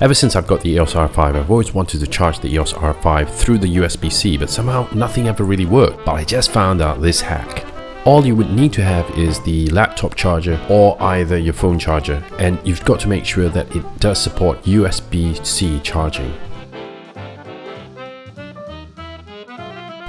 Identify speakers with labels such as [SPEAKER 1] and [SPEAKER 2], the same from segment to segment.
[SPEAKER 1] Ever since I've got the EOS R5, I've always wanted to charge the EOS R5 through the USB-C, but somehow nothing ever really worked. But I just found out this hack. All you would need to have is the laptop charger or either your phone charger, and you've got to make sure that it does support USB-C charging.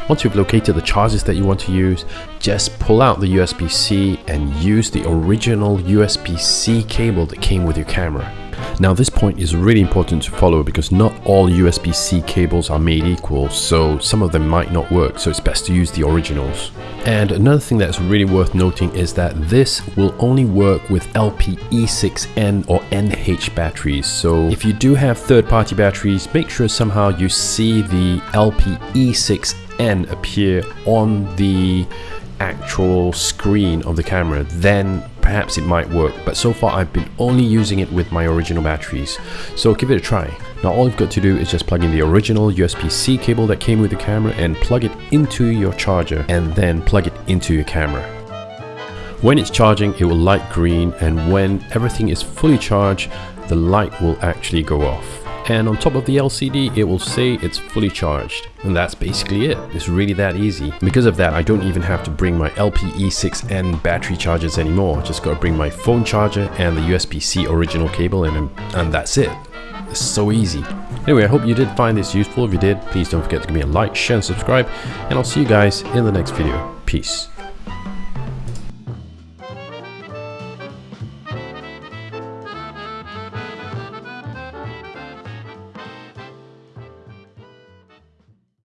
[SPEAKER 1] Once you've located the chargers that you want to use, just pull out the USB-C and use the original USB-C cable that came with your camera. Now this point is really important to follow because not all USB-C cables are made equal, so some of them might not work, so it's best to use the originals. And another thing that's really worth noting is that this will only work with LPE6N or NH batteries. So if you do have third-party batteries, make sure somehow you see the LPE6 N appear on the actual screen of the camera, then perhaps it might work. But so far I've been only using it with my original batteries. So give it a try. Now all you've got to do is just plug in the original USB-C cable that came with the camera and plug it into your charger and then plug it into your camera. When it's charging, it will light green and when everything is fully charged, the light will actually go off and on top of the LCD it will say it's fully charged. And that's basically it. It's really that easy. Because of that I don't even have to bring my LPE6N battery chargers anymore. Just gotta bring my phone charger and the USB-C original cable and, and that's it. It's so easy. Anyway I hope you did find this useful. If you did please don't forget to give me a like share and subscribe. And I'll see you guys in the next video. Peace